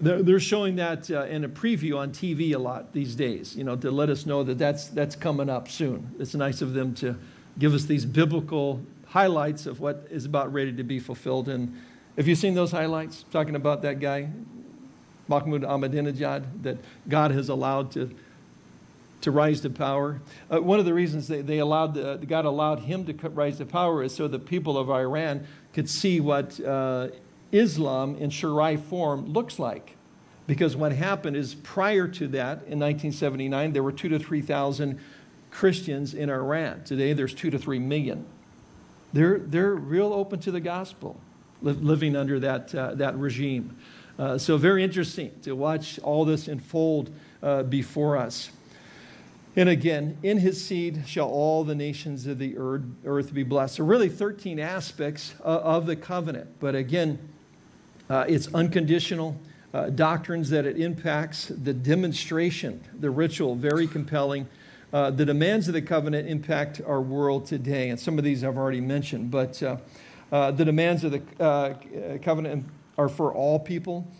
they're showing that uh, in a preview on TV a lot these days, you know, to let us know that that's, that's coming up soon. It's nice of them to give us these biblical highlights of what is about ready to be fulfilled. And have you seen those highlights talking about that guy, Mahmoud Ahmadinejad, that God has allowed to, to rise to power? Uh, one of the reasons they, they allowed the, God allowed him to rise to power is so the people of Iran could see what uh, Islam in Sharia form looks like. Because what happened is prior to that, in 1979, there were two to 3,000 Christians in Iran. Today, there's two to three million. They're, they're real open to the gospel, li living under that, uh, that regime. Uh, so very interesting to watch all this unfold uh, before us. And again, in his seed shall all the nations of the earth be blessed. So really 13 aspects of the covenant. But again, uh, it's unconditional. Uh, doctrines that it impacts, the demonstration, the ritual, very compelling. Uh, the demands of the covenant impact our world today, and some of these I've already mentioned, but uh, uh, the demands of the uh, covenant are for all people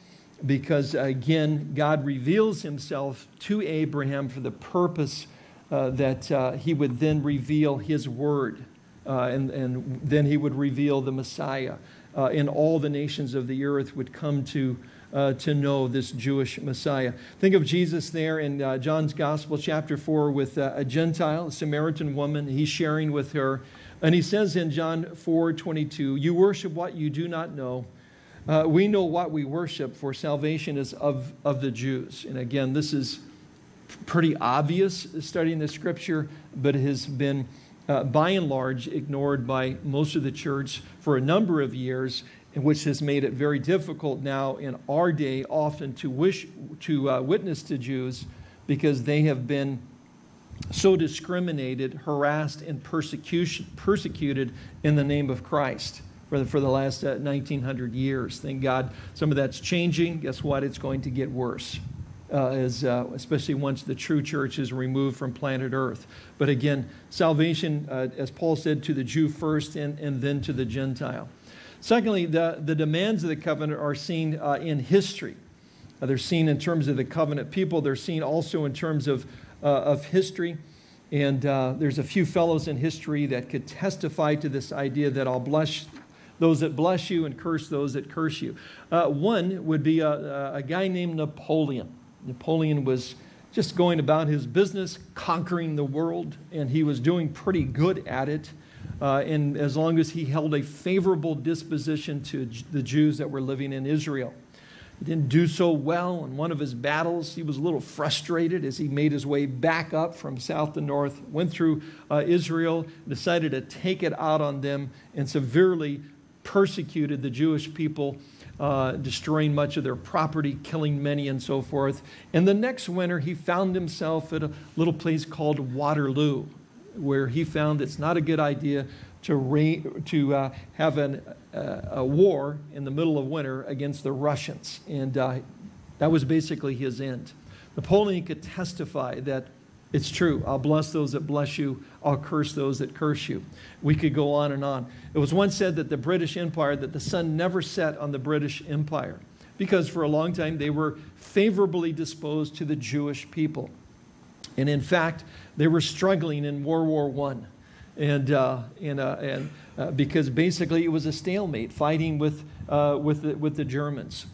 because, again, God reveals himself to Abraham for the purpose that he would then reveal his word, and, and then he would reveal the Messiah uh, and all the nations of the earth would come to, uh, to know this Jewish Messiah. Think of Jesus there in uh, John's Gospel, chapter 4, with uh, a Gentile, a Samaritan woman. He's sharing with her. And he says in John 4 22, You worship what you do not know. Uh, we know what we worship, for salvation is of, of the Jews. And again, this is pretty obvious studying the scripture, but it has been uh, by and large ignored by most of the church for a number of years, which has made it very difficult now in our day often to wish to uh, witness to Jews because they have been so discriminated, harassed, and persecution, persecuted in the name of Christ for the, for the last uh, 1900 years. Thank God some of that's changing. Guess what? It's going to get worse uh, uh, especially once the true church is removed from planet Earth. But again, salvation, uh, as Paul said, to the Jew first and, and then to the Gentile. Secondly, the, the demands of the covenant are seen uh, in history. Uh, they're seen in terms of the covenant people. They're seen also in terms of, uh, of history. And there's a few fellows in history that could testify to this idea that I'll bless those that bless you and curse those that curse you. One would be a, a guy named Napoleon. Napoleon was just going about his business, conquering the world, and he was doing pretty good at it. Uh, and as long as he held a favorable disposition to the Jews that were living in Israel. He didn't do so well in one of his battles. He was a little frustrated as he made his way back up from south to north, went through uh, Israel, decided to take it out on them, and severely persecuted the Jewish people, uh, destroying much of their property, killing many, and so forth. And the next winter, he found himself at a little place called Waterloo, where he found it's not a good idea to, to uh, have an, uh, a war in the middle of winter against the Russians. And uh, that was basically his end. Napoleon could testify that it's true. I'll bless those that bless you. I'll curse those that curse you. We could go on and on. It was once said that the British Empire, that the sun never set on the British Empire because for a long time they were favorably disposed to the Jewish people. And in fact, they were struggling in World War I and, uh, and, uh, and uh, because basically it was a stalemate fighting with, uh, with, the, with the Germans.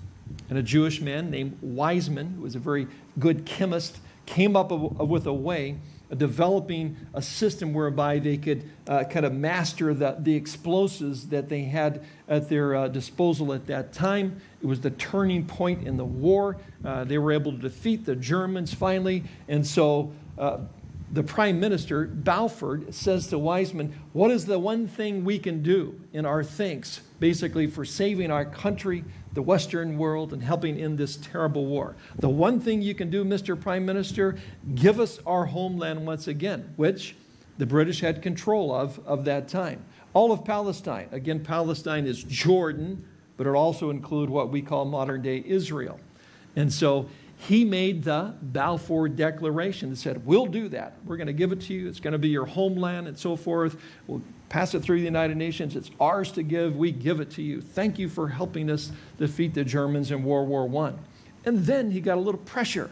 And a Jewish man named Weizmann, who was a very good chemist, came up with a way of developing a system whereby they could uh, kind of master the, the explosives that they had at their uh, disposal at that time. It was the turning point in the war. they were able to defeat the Germans finally. And so the prime minister, Balfour, says to Weizmann, what is the one thing we can do in our thanks, basically for saving our country, the Western world, and helping in this terrible war? The one thing you can do, Mr. Prime Minister, give us our homeland once again, which the British had control of of that time. All of Palestine. Again, Palestine is Jordan, but it also include what we call modern day Israel. And so he made the Balfour Declaration that said, we'll do that. We're going to give it to you. It's going to be your homeland and so forth. We'll pass it through the United Nations. It's ours to give. We give it to you. Thank you for helping us defeat the Germans in World War I. And then he got a little pressure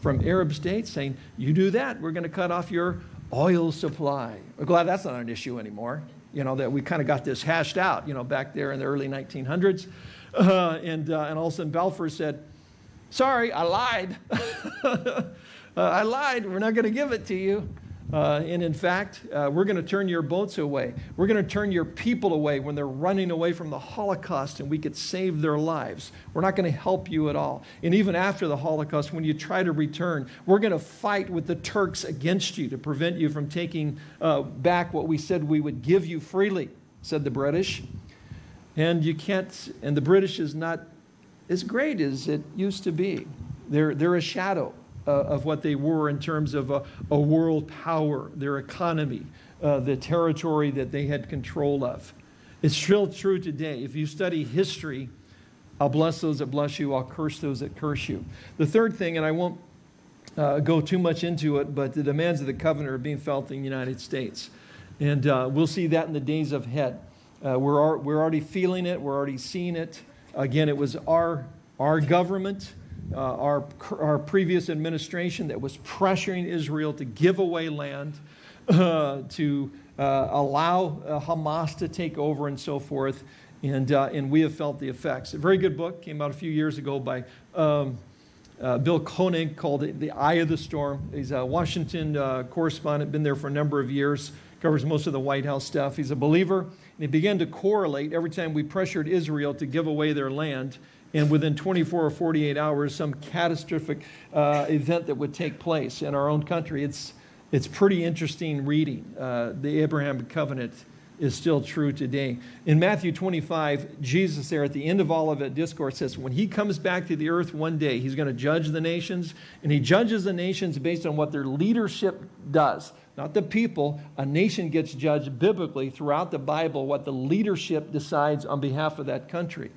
from Arab states saying, you do that, we're going to cut off your oil supply. We're glad that's not an issue anymore. You know, that we kind of got this hashed out, you know, back there in the early 1900s. Uh, and, uh, and all of a sudden Balfour said, Sorry, I lied. uh, I lied. We're not going to give it to you. Uh, and in fact, uh, we're going to turn your boats away. We're going to turn your people away when they're running away from the Holocaust and we could save their lives. We're not going to help you at all. And even after the Holocaust, when you try to return, we're going to fight with the Turks against you to prevent you from taking uh, back what we said we would give you freely, said the British. And you can't, and the British is not as great as it used to be. They're, they're a shadow of what they were in terms of a, a world power, their economy, uh, the territory that they had control of. It's still true today. If you study history, I'll bless those that bless you, I'll curse those that curse you. The third thing, and I won't uh, go too much into it, but the demands of the covenant are being felt in the United States. And uh, we'll see that in the days ahead. Uh, we're, we're already feeling it, we're already seeing it. Again, it was our, our government, uh, our, our previous administration that was pressuring Israel to give away land, uh, to uh, allow uh, Hamas to take over and so forth. And, uh, and we have felt the effects. A very good book came out a few years ago by um, uh, Bill Koenig called The Eye of the Storm. He's a Washington correspondent, been there for a number of years, covers most of the White House stuff. He's a believer and he began to correlate every time we pressured Israel to give away their land. And within 24 or 48 hours, some catastrophic uh, event that would take place in our own country. It's, it's pretty interesting reading. Uh, the Abraham covenant is still true today. In Matthew 25, Jesus there at the end of all of it discourse says, when he comes back to the earth one day, he's going to judge the nations, and he judges the nations based on what their leadership does not the people. A nation gets judged biblically throughout the Bible what the leadership decides on behalf of that country.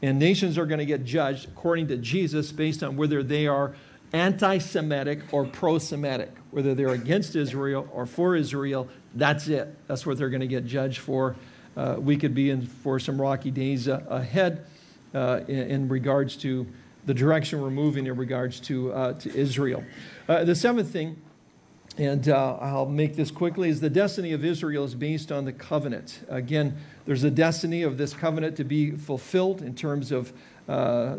And nations are going to get judged according to Jesus based on whether they are anti-Semitic or pro-Semitic, whether they're against Israel or for Israel. That's it. That's what they're going to get judged for. Uh, we could be in for some rocky days uh, ahead uh, in, in regards to the direction we're moving in regards to, uh, to Israel. Uh, the seventh thing, and uh, I'll make this quickly, is the destiny of Israel is based on the covenant. Again, there's a destiny of this covenant to be fulfilled in terms of uh,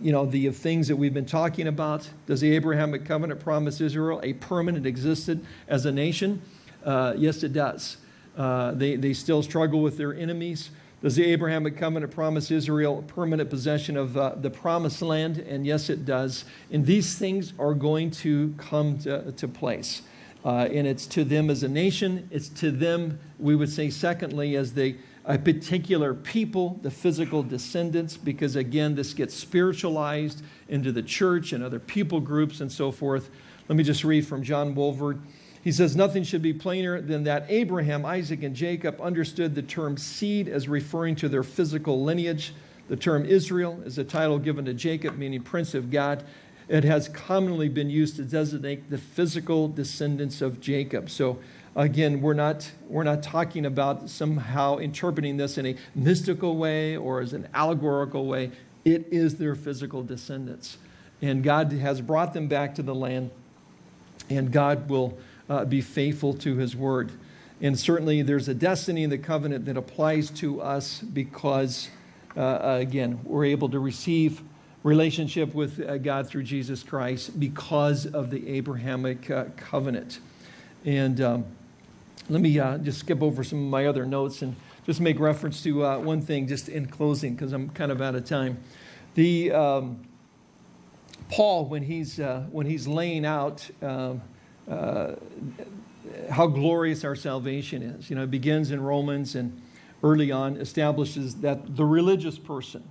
you know, the things that we've been talking about. Does the Abrahamic covenant promise Israel a permanent existence as a nation? Uh, yes, it does. Uh, they, they still struggle with their enemies. Does the Abrahamic covenant promise Israel permanent possession of uh, the promised land? And yes, it does. And these things are going to come to, to place. Uh, and it's to them as a nation. It's to them, we would say, secondly, as they a particular people, the physical descendants, because again, this gets spiritualized into the church and other people groups and so forth. Let me just read from John Walvoord. He says, Nothing should be plainer than that Abraham, Isaac, and Jacob understood the term seed as referring to their physical lineage. The term Israel is a title given to Jacob, meaning Prince of God. It has commonly been used to designate the physical descendants of Jacob. So Again, we're not, we're not talking about somehow interpreting this in a mystical way or as an allegorical way. It is their physical descendants. And God has brought them back to the land, and God will uh, be faithful to his word. And certainly there's a destiny in the covenant that applies to us because, uh, again, we're able to receive relationship with uh, God through Jesus Christ because of the Abrahamic uh, covenant. And um, let me uh, just skip over some of my other notes and just make reference to uh, one thing just in closing because I'm kind of out of time. The um, Paul, when he's, uh, when he's laying out um, uh, how glorious our salvation is, you know, it begins in Romans and early on establishes that the religious person,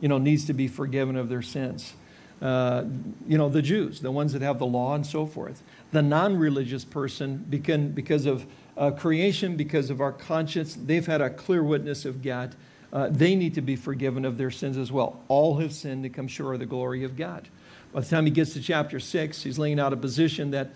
you know, needs to be forgiven of their sins. Uh, you know, the Jews, the ones that have the law and so forth. The non-religious person, because of uh, creation, because of our conscience, they've had a clear witness of God. Uh, they need to be forgiven of their sins as well. All have sinned to come short of the glory of God. By the time he gets to chapter 6, he's laying out a position that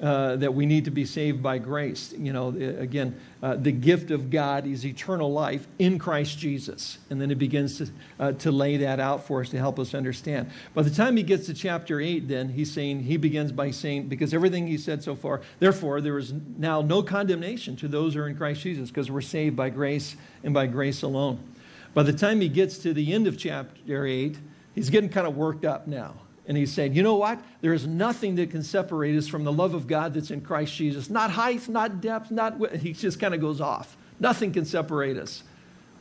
uh, that we need to be saved by grace. You know, again, uh, the gift of God is eternal life in Christ Jesus. And then it begins to, uh, to lay that out for us to help us understand. By the time he gets to chapter 8, then he's saying, he begins by saying, because everything he said so far, therefore, there is now no condemnation to those who are in Christ Jesus because we're saved by grace and by grace alone. By the time he gets to the end of chapter 8, he's getting kind of worked up now. And he's saying, you know what? There is nothing that can separate us from the love of God that's in Christ Jesus. Not height, not depth, not, width. he just kind of goes off. Nothing can separate us.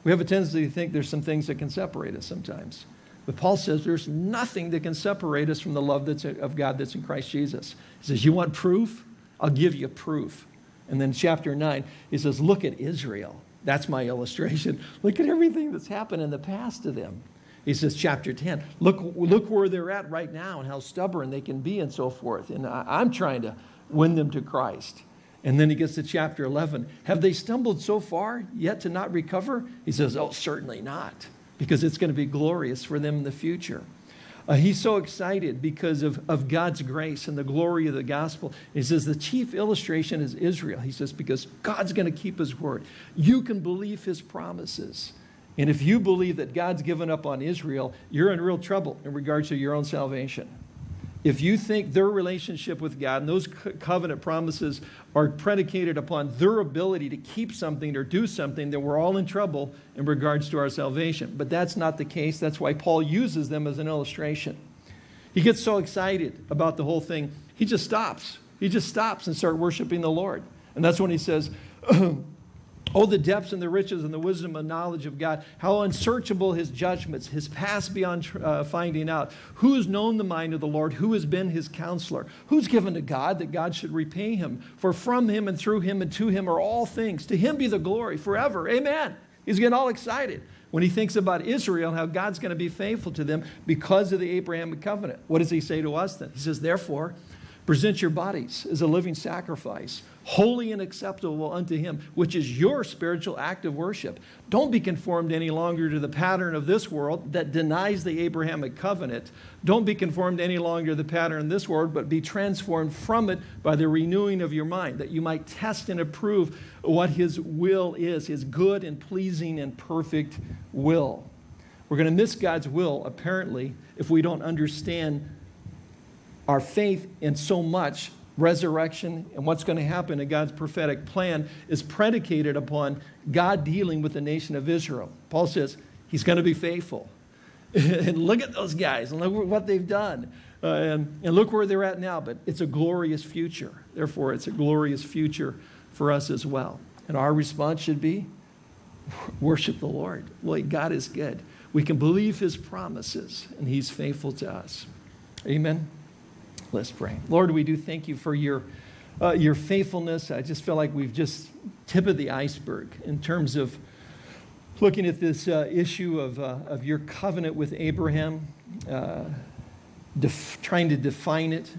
We have a tendency to think there's some things that can separate us sometimes. But Paul says there's nothing that can separate us from the love that's of God that's in Christ Jesus. He says, you want proof? I'll give you proof. And then chapter 9, he says, look at Israel. That's my illustration. Look at everything that's happened in the past to them. He says, chapter 10, look, look where they're at right now and how stubborn they can be and so forth. And I, am trying to win them to Christ. And then he gets to chapter 11. Have they stumbled so far yet to not recover? He says, oh, certainly not, because it's going to be glorious for them in the future. Uh, he's so excited because of, of God's grace and the glory of the gospel. He says the chief illustration is Israel. He says, because God's going to keep his word. You can believe his promises. And if you believe that God's given up on Israel, you're in real trouble in regards to your own salvation. If you think their relationship with God and those covenant promises are predicated upon their ability to keep something or do something, then we're all in trouble in regards to our salvation. But that's not the case. That's why Paul uses them as an illustration. He gets so excited about the whole thing, he just stops. He just stops and starts worshiping the Lord. And that's when he says, Oh, the depths and the riches and the wisdom and knowledge of God. How unsearchable his judgments, his past beyond uh, finding out. Who has known the mind of the Lord? Who has been his counselor? Who's given to God that God should repay him? For from him and through him and to him are all things. To him be the glory forever. Amen. He's getting all excited when he thinks about Israel and how God's going to be faithful to them because of the Abrahamic covenant. What does he say to us then? He says, Therefore, present your bodies as a living sacrifice holy and acceptable unto him, which is your spiritual act of worship. Don't be conformed any longer to the pattern of this world that denies the Abrahamic covenant. Don't be conformed any longer to the pattern of this world, but be transformed from it by the renewing of your mind, that you might test and approve what his will is, his good and pleasing and perfect will. We're going to miss God's will, apparently, if we don't understand our faith in so much resurrection and what's going to happen in God's prophetic plan is predicated upon God dealing with the nation of Israel. Paul says he's going to be faithful. and look at those guys and look what they've done. Uh, and, and look where they're at now, but it's a glorious future. Therefore, it's a glorious future for us as well. And our response should be worship the Lord. Lord, God is good. We can believe his promises, and he's faithful to us. Amen. Let's pray. Lord, we do thank you for your, uh, your faithfulness. I just feel like we've just tip of the iceberg in terms of looking at this uh, issue of, uh, of your covenant with Abraham, uh, trying to define it,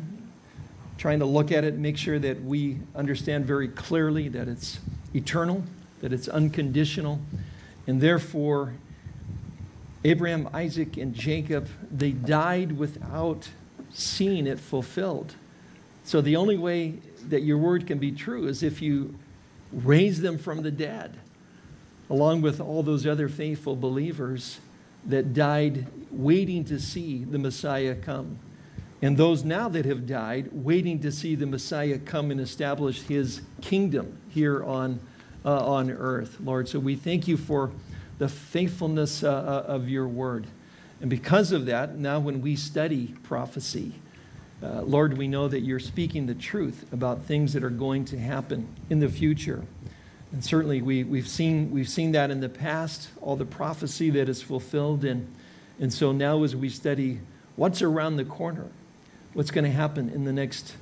trying to look at it, make sure that we understand very clearly that it's eternal, that it's unconditional, and therefore Abraham, Isaac, and Jacob, they died without seeing it fulfilled. So the only way that your word can be true is if you raise them from the dead, along with all those other faithful believers that died waiting to see the Messiah come. And those now that have died, waiting to see the Messiah come and establish his kingdom here on, uh, on earth, Lord. So we thank you for the faithfulness uh, uh of your word. And because of that, now when we study prophecy, uh, Lord, we know that you're speaking the truth about things that are going to happen in the future. And certainly we, we've, seen, we've seen that in the past, all the prophecy that is fulfilled. And, and so now as we study what's around the corner, what's going to happen in the next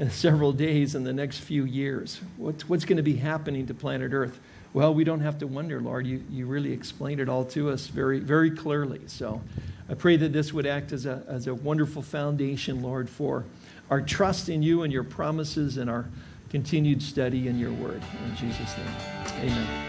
uh, several days, in the next few years, what's, what's going to be happening to planet Earth, well, we don't have to wonder, Lord. You, you really explained it all to us very, very clearly. So I pray that this would act as a, as a wonderful foundation, Lord, for our trust in you and your promises and our continued study in your word. In Jesus' name, amen.